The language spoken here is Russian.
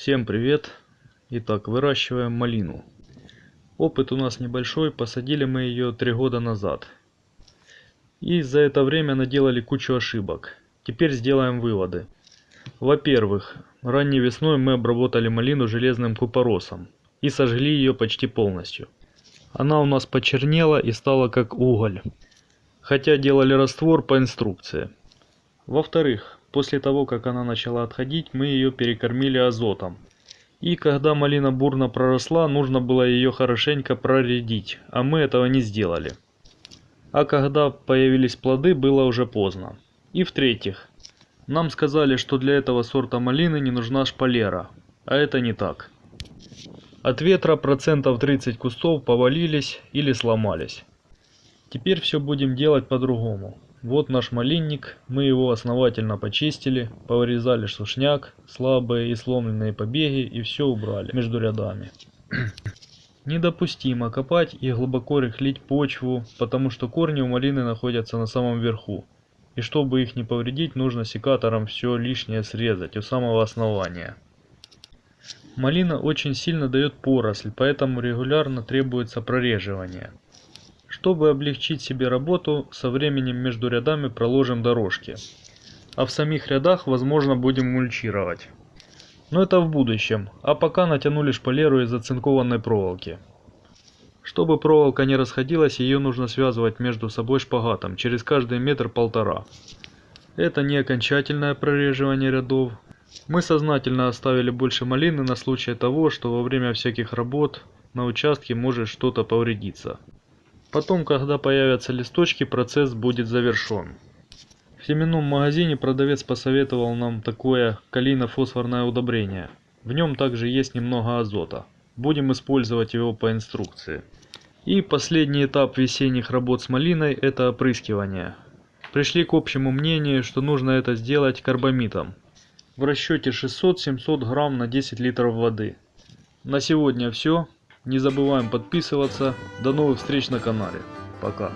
Всем привет! Итак, выращиваем малину. Опыт у нас небольшой, посадили мы ее три года назад. И за это время наделали кучу ошибок. Теперь сделаем выводы. Во-первых, ранней весной мы обработали малину железным купоросом и сожгли ее почти полностью. Она у нас почернела и стала как уголь. Хотя делали раствор по инструкции. Во-вторых, После того, как она начала отходить, мы ее перекормили азотом. И когда малина бурно проросла, нужно было ее хорошенько проредить, а мы этого не сделали. А когда появились плоды, было уже поздно. И в-третьих, нам сказали, что для этого сорта малины не нужна шпалера, а это не так. От ветра процентов 30 кустов повалились или сломались. Теперь все будем делать по-другому. Вот наш малинник, мы его основательно почистили, повырезали сушняк, слабые и сломленные побеги и все убрали между рядами. Недопустимо копать и глубоко рыхлить почву, потому что корни у малины находятся на самом верху. И чтобы их не повредить, нужно секатором все лишнее срезать у самого основания. Малина очень сильно дает поросль, поэтому регулярно требуется прореживание. Чтобы облегчить себе работу, со временем между рядами проложим дорожки. А в самих рядах, возможно, будем мульчировать. Но это в будущем, а пока натянули шпалеру из оцинкованной проволоки. Чтобы проволока не расходилась, ее нужно связывать между собой шпагатом через каждый метр полтора. Это не окончательное прореживание рядов. Мы сознательно оставили больше малины на случай того, что во время всяких работ на участке может что-то повредиться. Потом, когда появятся листочки, процесс будет завершен. В семенном магазине продавец посоветовал нам такое калийно-фосфорное удобрение. В нем также есть немного азота. Будем использовать его по инструкции. И последний этап весенних работ с малиной – это опрыскивание. Пришли к общему мнению, что нужно это сделать карбамитом. В расчете 600-700 грамм на 10 литров воды. На сегодня все. Не забываем подписываться. До новых встреч на канале. Пока.